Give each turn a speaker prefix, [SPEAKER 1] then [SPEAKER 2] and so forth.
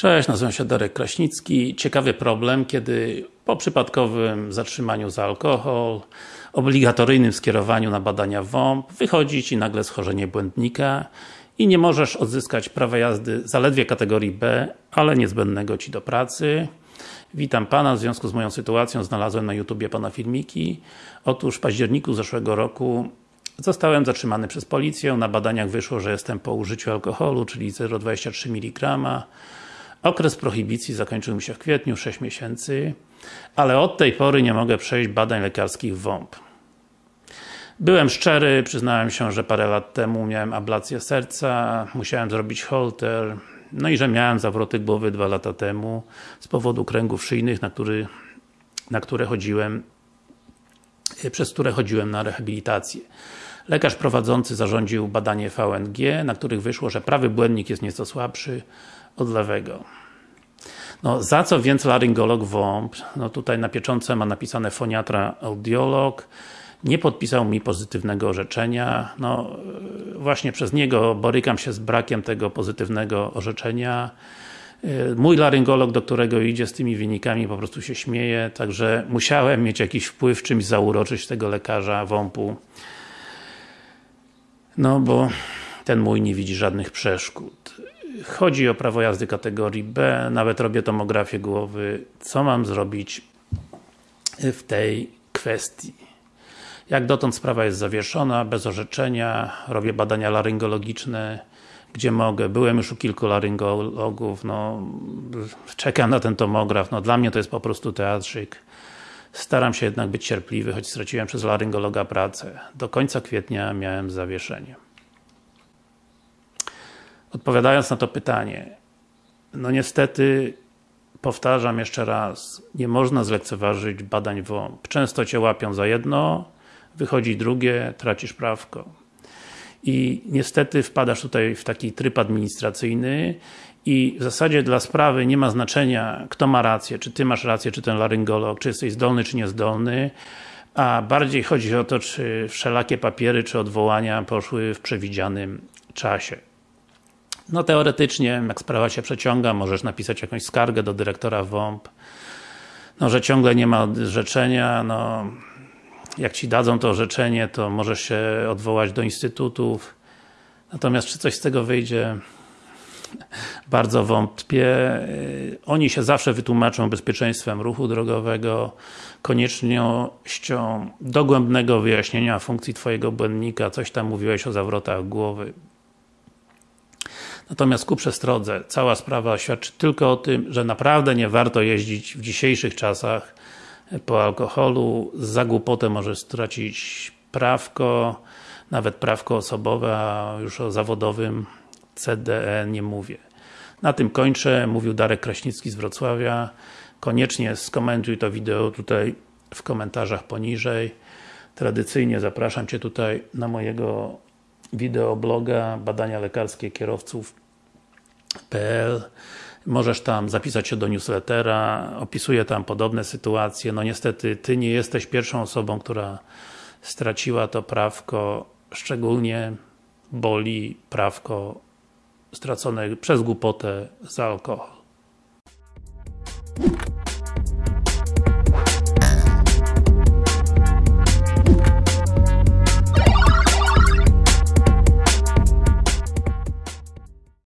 [SPEAKER 1] Cześć, nazywam się Darek Kraśnicki. Ciekawy problem, kiedy po przypadkowym zatrzymaniu za alkohol, obligatoryjnym skierowaniu na badania WOMP, wychodzi Ci nagle schorzenie błędnika i nie możesz odzyskać prawa jazdy zaledwie kategorii B, ale niezbędnego Ci do pracy. Witam Pana, w związku z moją sytuacją znalazłem na YouTubie Pana filmiki. Otóż w październiku zeszłego roku Zostałem zatrzymany przez policję, na badaniach wyszło, że jestem po użyciu alkoholu, czyli 0,23 mg Okres prohibicji zakończył mi się w kwietniu, 6 miesięcy, ale od tej pory nie mogę przejść badań lekarskich WOMP. Byłem szczery, przyznałem się, że parę lat temu miałem ablację serca, musiałem zrobić holter, no i że miałem zawroty głowy dwa lata temu z powodu kręgów szyjnych, na, który, na które chodziłem przez które chodziłem na rehabilitację. Lekarz prowadzący zarządził badanie VNG, na których wyszło, że prawy błędnik jest nieco słabszy od lewego. No, za co więc laryngolog WOMP? No tutaj na pieczątce ma napisane foniatra audiolog. Nie podpisał mi pozytywnego orzeczenia. No, właśnie przez niego borykam się z brakiem tego pozytywnego orzeczenia. Mój laryngolog, do którego idzie z tymi wynikami, po prostu się śmieje, także musiałem mieć jakiś wpływ, czymś zauroczyć tego lekarza WOMP-u. No bo ten mój nie widzi żadnych przeszkód. Chodzi o prawo jazdy kategorii B, nawet robię tomografię głowy. Co mam zrobić w tej kwestii? Jak dotąd sprawa jest zawieszona, bez orzeczenia, robię badania laryngologiczne, gdzie mogę. Byłem już u kilku laryngologów, no czekam na ten tomograf, no dla mnie to jest po prostu teatrzyk. Staram się jednak być cierpliwy, choć straciłem przez laryngologa pracę. Do końca kwietnia miałem zawieszenie. Odpowiadając na to pytanie, no niestety powtarzam jeszcze raz, nie można zlekceważyć badań WOMP. Często Cię łapią za jedno, wychodzi drugie, tracisz prawko. I niestety wpadasz tutaj w taki tryb administracyjny i w zasadzie dla sprawy nie ma znaczenia, kto ma rację, czy Ty masz rację, czy ten laryngolog, czy jesteś zdolny, czy niezdolny, a bardziej chodzi o to, czy wszelakie papiery, czy odwołania poszły w przewidzianym czasie. No teoretycznie, jak sprawa się przeciąga, możesz napisać jakąś skargę do dyrektora WOMP, no, że ciągle nie ma orzeczenia, no jak Ci dadzą to orzeczenie, to możesz się odwołać do instytutów. Natomiast czy coś z tego wyjdzie? Bardzo wątpię. Oni się zawsze wytłumaczą bezpieczeństwem ruchu drogowego, koniecznością dogłębnego wyjaśnienia funkcji Twojego błędnika, coś tam mówiłeś o zawrotach głowy. Natomiast ku przestrodze, cała sprawa świadczy tylko o tym, że naprawdę nie warto jeździć w dzisiejszych czasach po alkoholu, za głupotę możesz stracić prawko, nawet prawko osobowe, a już o zawodowym CDE nie mówię. Na tym kończę, mówił Darek Kraśnicki z Wrocławia. Koniecznie skomentuj to wideo tutaj w komentarzach poniżej. Tradycyjnie zapraszam Cię tutaj na mojego wideobloga badania lekarskie kierowców.pl Możesz tam zapisać się do newslettera, opisuję tam podobne sytuacje. No niestety, Ty nie jesteś pierwszą osobą, która straciła to prawko. Szczególnie boli prawko stracone przez głupotę za alkohol.